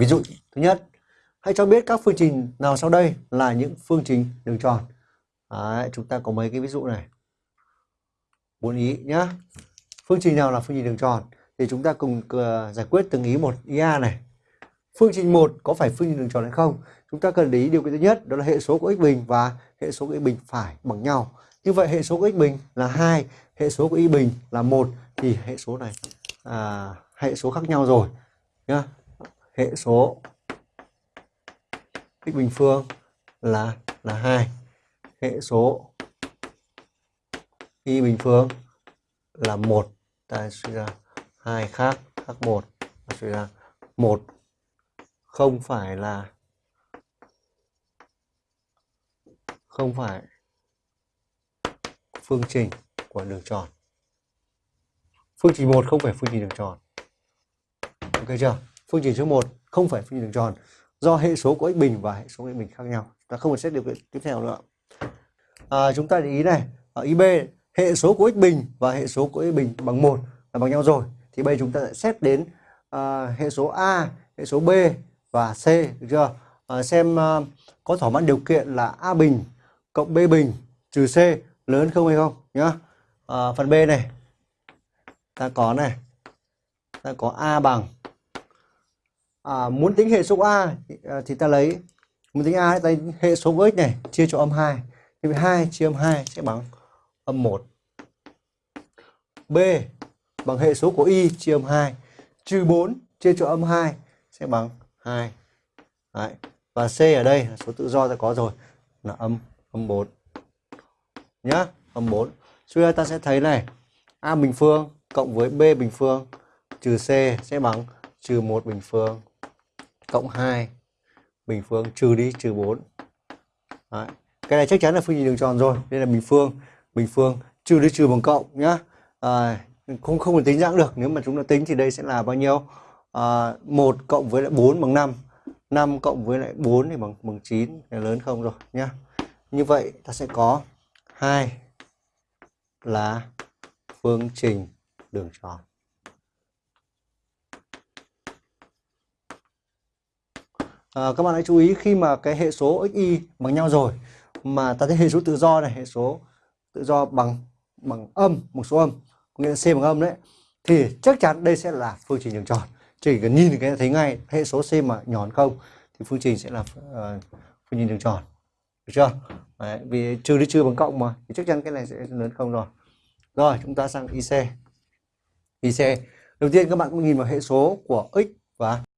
ví dụ thứ nhất hãy cho biết các phương trình nào sau đây là những phương trình đường tròn. Đấy, chúng ta có mấy cái ví dụ này. Bốn ý nhá. Phương trình nào là phương trình đường tròn? Thì chúng ta cùng ờ, giải quyết từng ý một. Ý a này. Phương trình một có phải phương trình đường tròn hay không? Chúng ta cần để ý điều kiện thứ nhất đó là hệ số của x bình và hệ số của y bình phải bằng nhau. Như vậy hệ số của x bình là hai hệ số của y bình là một thì hệ số này à, hệ số khác nhau rồi nhá hệ số x bình phương là là hai. Hệ số y bình phương là một. Ta suy ra hai khác khác một. Ta suy ra một không phải là, không phải phương trình của đường tròn. Phương trình một không phải phương trình đường tròn. Ok chưa? Phương trình số 1 không phải phương trình đường tròn do hệ số của x bình và hệ số của x bình khác nhau. Ta không cần xét điều kiện tiếp theo nữa. À, chúng ta để ý này ở ý b hệ số của x bình và hệ số của y bình bằng một là bằng nhau rồi. Thì bây chúng ta sẽ xét đến uh, hệ số a hệ số b và c được chưa? Uh, xem uh, có thỏa mãn điều kiện là a bình cộng b bình trừ c lớn không hay không nhá. Uh, phần b này ta có này ta có a bằng à, muốn tính hệ số a thì, thì ta lấy muốn tính a ta hệ số x này chia cho âm 2 thì 2 chia âm 2 sẽ bằng âm 1 B bằng hệ số của y chia âm 2 trừ 4 chia cho âm 2 sẽ bằng 2 Đấy. và C ở đây là số tự do ta có rồi là âm âm 4 nhá âm 4 suy ra ta sẽ thấy này A bình phương cộng với B bình phương trừ C sẽ bằng trừ 1 bình phương cộng 2 bình phương trừ đi trừ 4 Đấy. cái này chắc chắn là phương trình đường tròn rồi đây là bình phương bình phương trừ đi trừ bằng cộng nhá. À, không không thể tính ra được nếu mà chúng ta tính thì đây sẽ là bao nhiêu? À, 1 cộng với lại 4 bằng 5 5 cộng với lại 4 thì bằng bằng 9 là lớn không rồi nhá. Như vậy ta sẽ có 2 là phương trình đường tròn. À, các bạn hãy chú ý khi mà cái hệ số xy bằng nhau rồi mà ta thấy hệ số tự do này hệ số tự do bằng bằng âm một số âm có nghĩa là c bằng âm đấy thì chắc chắn đây sẽ là phương trình đường tròn chỉ cần nhìn cái thấy ngay hệ số c mà nhỏ hơn không thì phương trình sẽ là uh, phương trình đường tròn được chưa? Đấy, vì trừ đi trừ bằng cộng mà thì chắc chắn cái này sẽ lớn không rồi. Rồi chúng ta sang ic ic đầu tiên các bạn cũng nhìn vào hệ số của x và